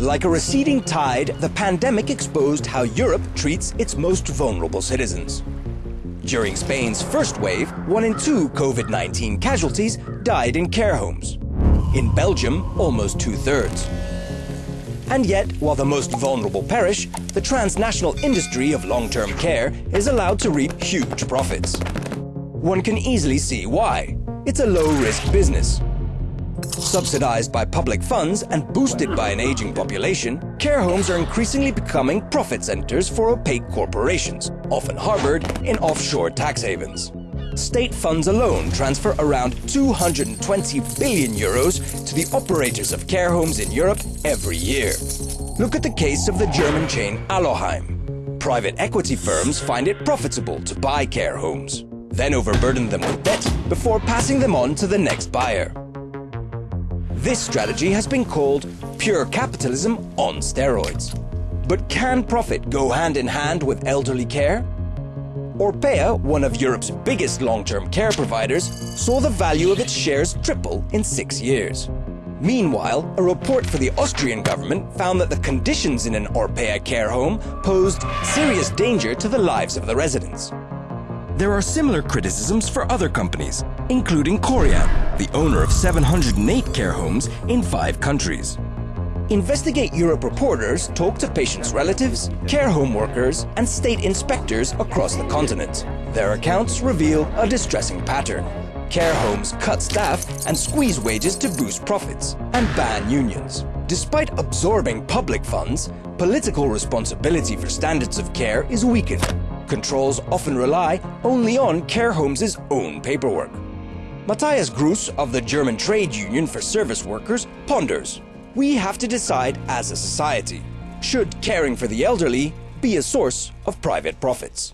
Like a receding tide, the pandemic exposed how Europe treats its most vulnerable citizens. During Spain's first wave, one in two COVID-19 casualties died in care homes. In Belgium, almost two-thirds. And yet, while the most vulnerable perish, the transnational industry of long-term care is allowed to reap huge profits. One can easily see why. It's a low-risk business. Subsidized by public funds and boosted by an aging population, care homes are increasingly becoming profit centers for opaque corporations, often harbored in offshore tax havens. State funds alone transfer around 220 billion euros to the operators of care homes in Europe every year. Look at the case of the German chain Alloheim. Private equity firms find it profitable to buy care homes, then overburden them with debt before passing them on to the next buyer. This strategy has been called pure capitalism on steroids. But can profit go hand in hand with elderly care? Orpea, one of Europe's biggest long-term care providers, saw the value of its shares triple in six years. Meanwhile, a report for the Austrian government found that the conditions in an Orpea care home posed serious danger to the lives of the residents. There are similar criticisms for other companies, including Korian, the owner of 708 care homes in five countries. Investigate Europe reporters talk to patients' relatives, care home workers, and state inspectors across the continent. Their accounts reveal a distressing pattern. Care homes cut staff and squeeze wages to boost profits, and ban unions. Despite absorbing public funds, political responsibility for standards of care is weakened. Controls often rely only on care homes' own paperwork. Matthias Gruss of the German Trade Union for Service Workers ponders we have to decide as a society, should caring for the elderly be a source of private profits?